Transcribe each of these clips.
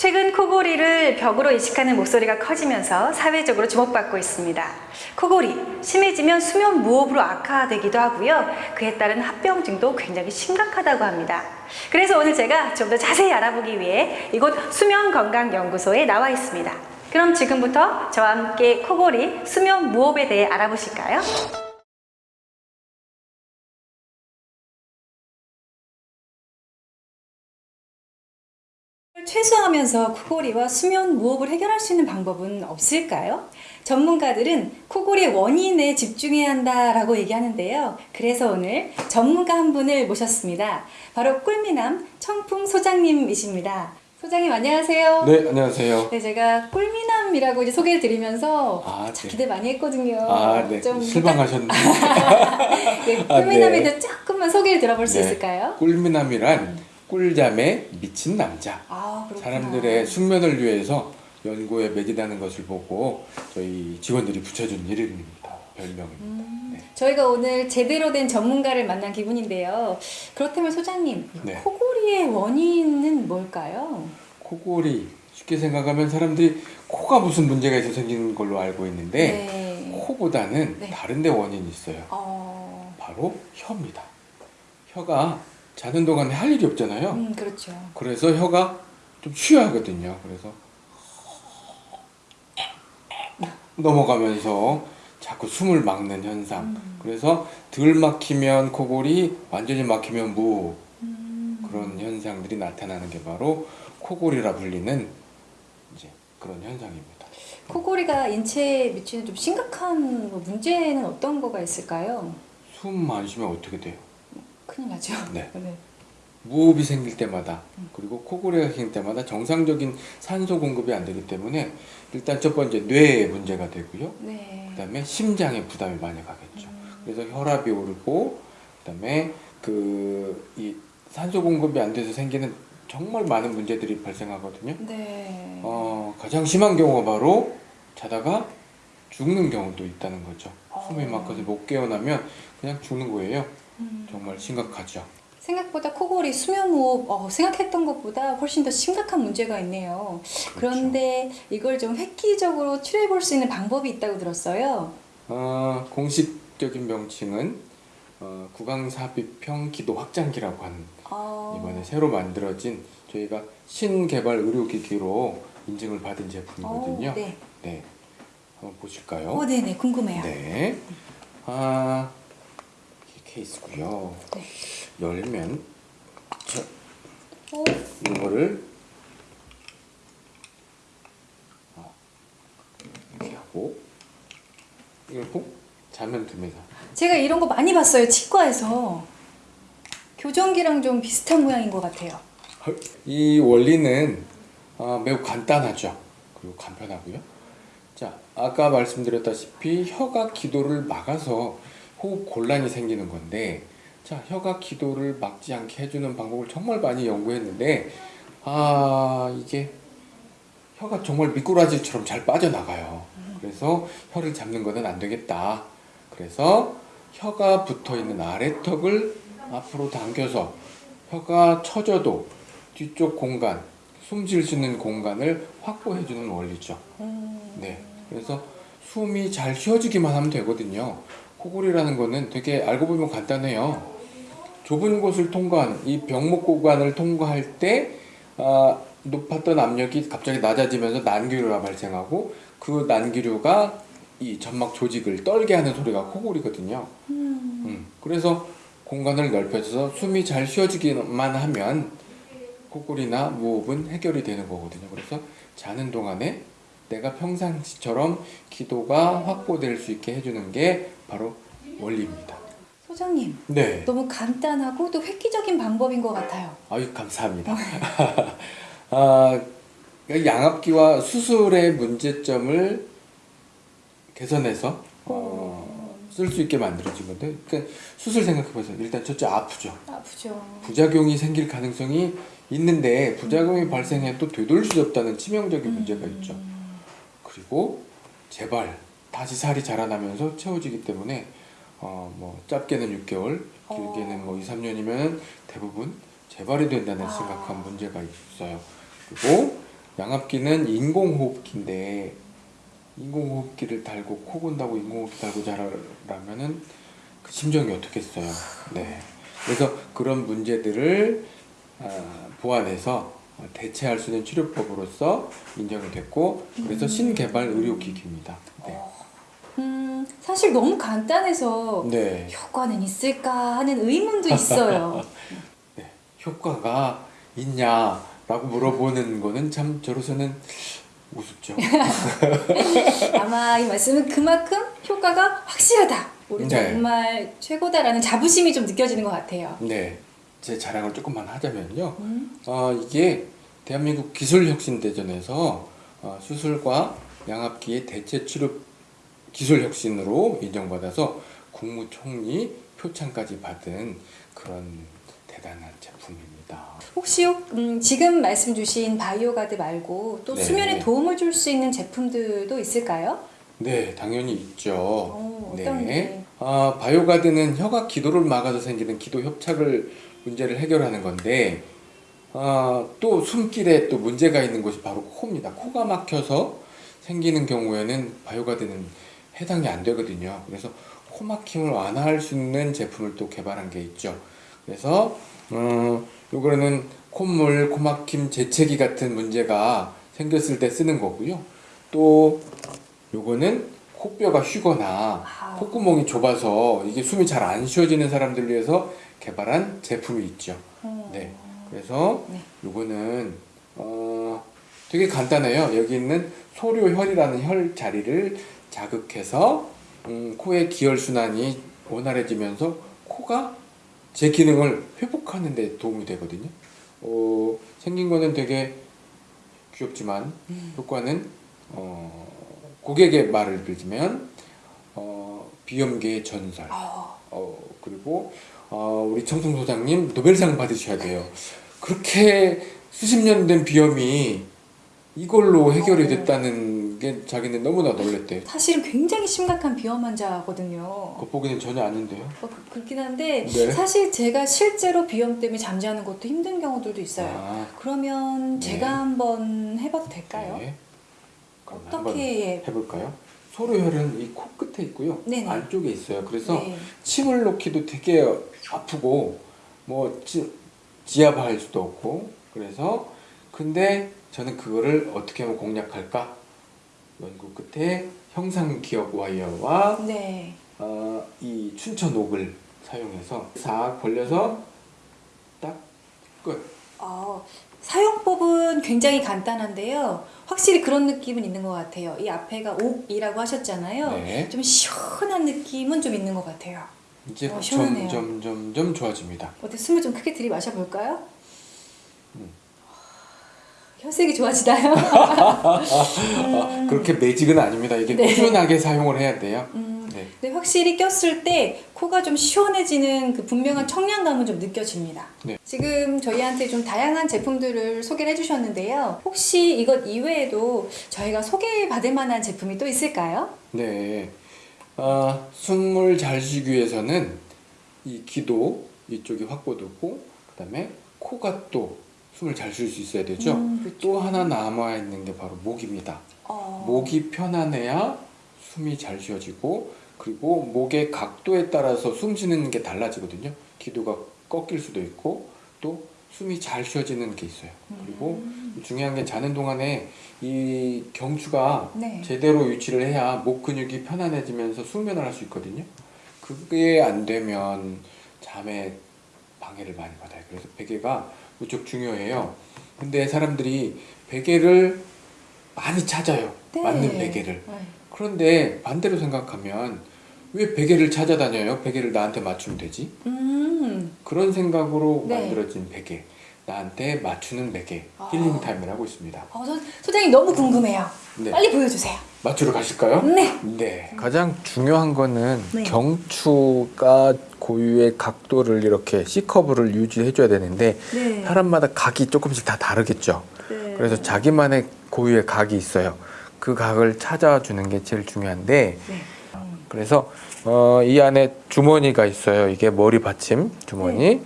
최근 코골이를 벽으로 인식하는 목소리가 커지면서 사회적으로 주목받고 있습니다. 코골이 심해지면 수면 무호흡으로 악화되기도 하고요. 그에 따른 합병증도 굉장히 심각하다고 합니다. 그래서 오늘 제가 좀 더 자세히 알아보기 위해 이곳 수면건강연구소에 나와 있습니다. 그럼 지금부터 저와 함께 코골이 수면 무호흡에 대해 알아보실까요? 최소화하면서 코골이와 수면 무호흡을 해결할 수 있는 방법은 없을까요? 전문가들은 코골이의 원인에 집중해야 한다라고 얘기하는데요. 그래서 오늘 전문가 한 분을 모셨습니다. 바로 꿀미남 청풍 소장님이십니다. 소장님 안녕하세요. 네, 안녕하세요. 네, 제가 꿀미남이라고 이제 소개를 드리면서 아, 참 네. 기대 많이 했거든요. 아, 네. 좀 실망하셨네. 네, 아, 꿀미남에 네. 대해 조금만 소개를 들어볼 수 네. 있을까요? 꿀미남이란 꿀잠에 미친 남자. 아. 사람들의 숙면을 위해서 연구에 매진하는 것을 보고 저희 직원들이 붙여준 이름입니다. 별명입니다. 음. 네. 저희가 오늘 제대로 된 전문가를 만난 기분인데요. 그렇다면 소장님, 네. 코골이의 원인은 뭘까요? 코골이 쉽게 생각하면 사람들이 코가 무슨 문제가 있어 생기는 걸로 알고 있는데 네. 코보다는 네. 다른 데 원인이 있어요. 어, 바로 혀입니다. 혀가 자는 동안에 할 일이 없잖아요. 음, 그렇죠. 그래서 혀가 좀 쉬어야 하거든요. 그래서 넘어가면서 자꾸 숨을 막는 현상. 음. 그래서 덜 막히면 코골이, 완전히 막히면 무 음, 그런 현상들이 나타나는 게 바로 코골이라 불리는 이제 그런 현상입니다. 코골이가 인체에 미치는 좀 심각한 뭐 문제는 어떤 거가 있을까요? 숨 안 쉬면 어떻게 돼요? 큰일 나죠. 네. 네. 무호흡이 생길 때마다 그리고 코골이가 생길 때마다 정상적인 산소 공급이 안 되기 때문에 일단 첫 번째 뇌에 문제가 되고요. 네. 그 다음에 심장에 부담이 많이 가겠죠. 음. 그래서 혈압이 오르고 그 다음에 그 이 산소 공급이 안 돼서 생기는 정말 많은 문제들이 발생하거든요. 네. 어, 가장 심한 경우가 바로 자다가 죽는 경우도 있다는 거죠. 숨이 어. 막혀서 못 깨어나면 그냥 죽는 거예요. 음. 정말 심각하죠. 생각보다 코골이 수면무호흡 어, 생각했던 것보다 훨씬 더 심각한 문제가 있네요. 그렇죠. 그런데 이걸 좀 획기적으로 치료해 볼 수 있는 방법이 있다고 들었어요. 어, 공식적인 명칭은 어, 구강삽입형 기도 확장기라고 하는 어, 이번에 새로 만들어진 저희가 신개발 의료기기로 인증을 받은 제품이거든요. 어, 네. 네. 한번 보실까요? 어, 네네 궁금해요. 네. 아, 케이스고요. 네. 열면 자, 어, 이거를 어, 이렇게 하고 이걸 꼭 자면 됩니다. 제가 이런 거 많이 봤어요 치과에서 교정기랑 좀 비슷한 모양인 것 같아요. 이 원리는 아, 매우 간단하죠. 그리고 간편하고요. 자, 아까 말씀드렸다시피 혀가 기도를 막아서 호흡 곤란이 생기는 건데, 자, 혀가 기도를 막지 않게 해주는 방법을 정말 많이 연구했는데, 아, 이게 혀가 정말 미꾸라지처럼 잘 빠져나가요. 그래서 혀를 잡는 것은 안 되겠다. 그래서 혀가 붙어 있는 아래턱을 앞으로 당겨서 혀가 처져도 뒤쪽 공간, 숨쉴수 있는 공간을 확보해 주는 원리죠. 음, 네. 그래서 숨이 잘 쉬어지기만 하면 되거든요. 코골이라는 거는 되게 알고 보면 간단해요. 좁은 곳을 통과한 이 병목 구간을 통과할 때 아, 높았던 압력이 갑자기 낮아지면서 난기류가 발생하고 그 난기류가 이 점막 조직을 떨게 하는 소리가 코골이거든요. 음, 음, 그래서 공간을 넓혀서 숨이 잘 쉬어지기만 하면 코골이나 무호흡은 해결이 되는 거거든요. 그래서 자는 동안에 내가 평상시처럼 기도가 확보될 수 있게 해주는 게 바로 원리입니다. 소장님 네. 너무 간단하고 또 획기적인 방법인 것 같아요. 아유, 감사합니다. 아, 그러니까 양압기와 수술의 문제점을 개선해서 어, 쓸수 있게 만들어진 건데, 그러니까 수술 생각해보세요. 일단 첫째 아프죠. 아프죠. 부작용이 생길 가능성이 있는데 부작용이 발생해도 되돌릴 수 없다는 치명적인 문제가 있죠. 그리고 재발 다시 살이 자라나면서 채워지기 때문에 어 뭐 짧게는 6개월, 길게는 뭐 2, 3년이면 대부분 재발이 된다는 아. 심각한 문제가 있어요. 그리고 양압기는 인공호흡기인데 인공호흡기를 달고 코 건다고 인공호흡기 달고 자라면은 그 심정이 어떻겠어요. 네. 그래서 그런 문제들을 아, 보완해서 대체할 수 있는 치료법으로서 인정이 됐고 그래서 신개발 의료기기입니다. 네. 음, 사실 너무 간단해서 네. 효과는 있을까 하는 의문도 있어요. 네. 효과가 있냐라고 물어보는 거는 참 저로서는 우습죠. 아마 이 말씀은 그만큼 효과가 확실하다. 우리 네. 정말 최고다라는 자부심이 좀 느껴지는 것 같아요. 네. 제 자랑을 조금만 하자면요. 음, 어, 이게 대한민국 기술혁신대전에서 어, 수술과 양압기의 대체 치료 기술혁신으로 인정받아서 국무총리 표창까지 받은 그런 대단한 제품입니다. 혹시 음, 지금 말씀 주신 바이오 가드 말고 또 네. 수면에 도움을 줄 수 있는 제품들도 있을까요? 네, 당연히 있죠. 어, 어떤 게? 아, 바이오 가드는 혀가 기도를 막아서 생기는 기도 협착을 문제를 해결하는 건데 아, 또 숨길에 또 문제가 있는 곳이 바로 코입니다. 코가 막혀서 생기는 경우에는 바이오 가드는 해당이 안 되거든요. 그래서 코 막힘을 완화할 수 있는 제품을 또 개발한 게 있죠. 그래서 어, 요거는 콧물, 코막힘, 재채기 같은 문제가 생겼을 때 쓰는 거고요. 또 요거는 코뼈가 휘거나 아. 콧구멍이 좁아서 이게 숨이 잘 안 쉬어지는 사람들을 위해서 개발한 제품이 있죠. 어, 네. 그래서 네. 요거는 어 되게 간단해요. 여기 있는 소료혈이라는 혈 자리를 자극해서 음, 코의 기혈 순환이 원활해지면서 코가 제 기능을 회복하는 데 도움이 되거든요. 어, 생긴 거는 되게 귀엽지만 음. 효과는 어, 고객의 말을 빌리면 어, 비염계의 전설. 어, 어, 그리고 어, 우리 청송 소장님 노벨상 받으셔야 돼요. 그렇게 수십 년 된 비염이 이걸로 해결이 어. 됐다는 게 자기는 너무나 놀랬대요. 사실은 굉장히 심각한 비염 환자거든요. 겉보기는 전혀 아닌데요. 어, 그- 그렇긴 한데 네. 사실 제가 실제로 비염 때문에 잠자는 것도 힘든 경우들도 있어요. 아, 그러면 네. 제가 한번 해봐도 될까요? 네. 어떻게 예. 해볼까요? 소로혈은 이 코 끝에 있고요. 네네. 안쪽에 있어요. 그래서 네. 침을 놓기도 되게 아프고 뭐 지, 지압할 수도 없고 그래서 근데 저는 그거를 어떻게 하면 공략할까 연구 끝에 형상 기억 와이어와 네. 어, 이 춘천 옥을 사용해서 싹 벌려서 딱 끝. 어, 사용법은 굉장히 간단한데요. 확실히 그런 느낌은 있는 것 같아요. 이 앞에가 옥이라고 하셨잖아요. 네. 좀 시원한 느낌은 좀 있는 것 같아요. 이제 어, 시원하네요. 점점 점점 좋아집니다. 어때 숨을 좀 크게 들이마셔 볼까요? 음. 혈색이 좋아지나요? 아, 그렇게 매직은 아닙니다. 이게 네. 꾸준하게 사용을 해야 돼요. 음, 네. 근데 확실히 꼈을 때 코가 좀 시원해지는 그 분명한 청량감은 좀 느껴집니다. 네. 지금 저희한테 좀 다양한 제품들을 소개를 해주셨는데요. 혹시 이것 이외에도 저희가 소개받을 만한 제품이 또 있을까요? 네. 아, 숨을 잘 쉬기 위해서는 이 기도 이쪽이 확보되고 그 다음에 코가 또 숨을 잘 쉴 수 있어야 되죠. 음. 또 하나 남아 있는 게 바로 목입니다. 어, 목이 편안해야 숨이 잘 쉬어지고 그리고 목의 각도에 따라서 숨 쉬는 게 달라지거든요. 기도가 꺾일 수도 있고 또 숨이 잘 쉬어지는 게 있어요. 그리고 음, 중요한 게 자는 동안에 이 경추가 네. 제대로 위치를 해야 목 근육이 편안해지면서 숙면을 할 수 있거든요. 그게 안 되면 잠에 방해를 많이 받아요. 그래서 베개가 무척 중요해요. 근데 사람들이 베개를 많이 찾아요. 네. 맞는 베개를. 네. 그런데 반대로 생각하면 왜 베개를 찾아다녀요? 베개를 나한테 맞추면 되지? 음, 그런 생각으로 네. 만들어진 베개. 나한테 맞추는 베개. 아. healing time을 하고 있습니다. 어, 소, 소장님 너무 궁금해요. 네. 빨리 보여주세요. 맞추러 가실까요? 네. 네. 가장 중요한 거는 네. 경추가 고유의 각도를 이렇게 C커브를 유지해줘야 되는데 네. 사람마다 각이 조금씩 다 다르겠죠. 네. 그래서 자기만의 고유의 각이 있어요. 그 각을 찾아주는 게 제일 중요한데 네. 음, 그래서 어, 이 안에 주머니가 있어요. 이게 머리 받침 주머니. 네.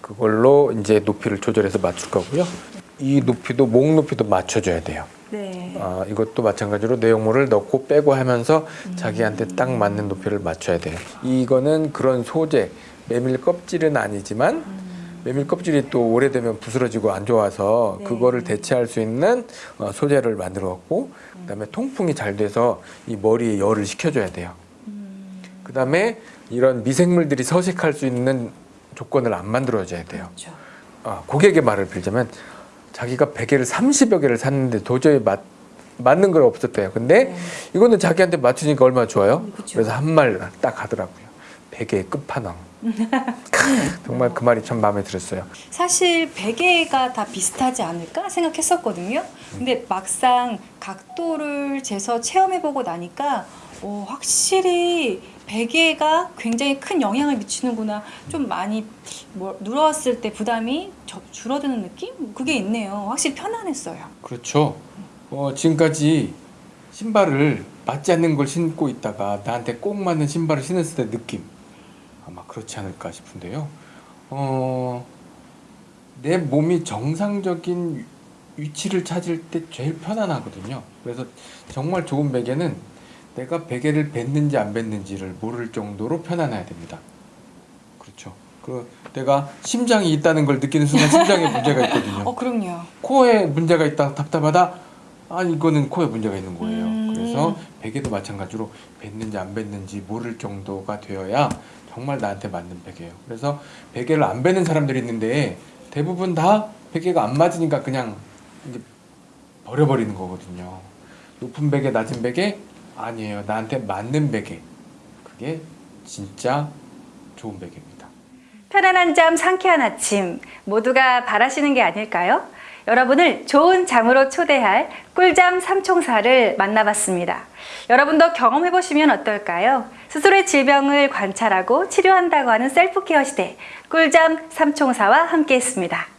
그걸로 이제 높이를 조절해서 맞출 거고요. 이 높이도 목 높이도 맞춰줘야 돼요. 네. 아, 이것도 마찬가지로 내용물을 넣고 빼고 하면서 자기한테 딱 맞는 높이를 맞춰야 돼요. 이거는 그런 소재, 메밀 껍질은 아니지만 메밀 껍질이 또 오래되면 부스러지고 안 좋아서 네. 그거를 대체할 수 있는 어, 소재를 만들었고 그다음에 통풍이 잘 돼서 이 머리에 열을 식혀줘야 돼요. 그다음에 이런 미생물들이 서식할 수 있는 조건을 안 만들어줘야 돼요. 그렇죠. 아, 고객의 말을 빌자면 자기가 베개를 30여 개를 샀는데 도저히 맞, 맞는 걸 없었대요. 근데 네. 이거는 자기한테 맞추니까 얼마나 좋아요? 음, 그쵸. 그래서 한 말 딱 하더라고요. 베개의 끝판왕. 정말 그 말이 참 마음에 들었어요. 사실 베개가 다 비슷하지 않을까 생각했었거든요. 근데 막상 각도를 재서 체험해보고 나니까 오, 확실히 베개가 굉장히 큰 영향을 미치는구나. 좀 많이 뭐, 누웠을 때 부담이 저- 줄어드는 느낌? 그게 있네요. 확실히 편안했어요. 그렇죠. 어, 지금까지 신발을 맞지 않는 걸 신고 있다가 나한테 꼭 맞는 신발을 신었을 때 느낌 아마 그렇지 않을까 싶은데요. 어, 내 몸이 정상적인 위- 위치를 찾을 때 제일 편안하거든요. 그래서 정말 좋은 베개는 내가 베개를 뱉는지 안 뱉는지를 모를 정도로 편안해야 됩니다. 그렇죠. 그 내가 심장이 있다는 걸 느끼는 순간 심장에 문제가 있거든요. 어, 그럼요. 코에 문제가 있다 답답하다 아 이거는 코에 문제가 있는 거예요. 음. 그래서 베개도 마찬가지로 뱉는지 안 뱉는지 모를 정도가 되어야 정말 나한테 맞는 베개예요. 그래서 베개를 안 뱉는 사람들이 있는데 대부분 다 베개가 안 맞으니까 그냥 이제 버려버리는 거거든요. 높은 베개 낮은 베개? 아니에요. 나한테 맞는 베개. 그게 진짜 좋은 베개입니다. 편안한 잠, 상쾌한 아침 모두가 바라시는 게 아닐까요? 여러분을 좋은 잠으로 초대할 꿀잠 삼총사를 만나봤습니다. 여러분도 경험해보시면 어떨까요? 스스로의 질병을 관찰하고 치료한다고 하는 셀프케어 시대 꿀잠 삼총사와 함께했습니다.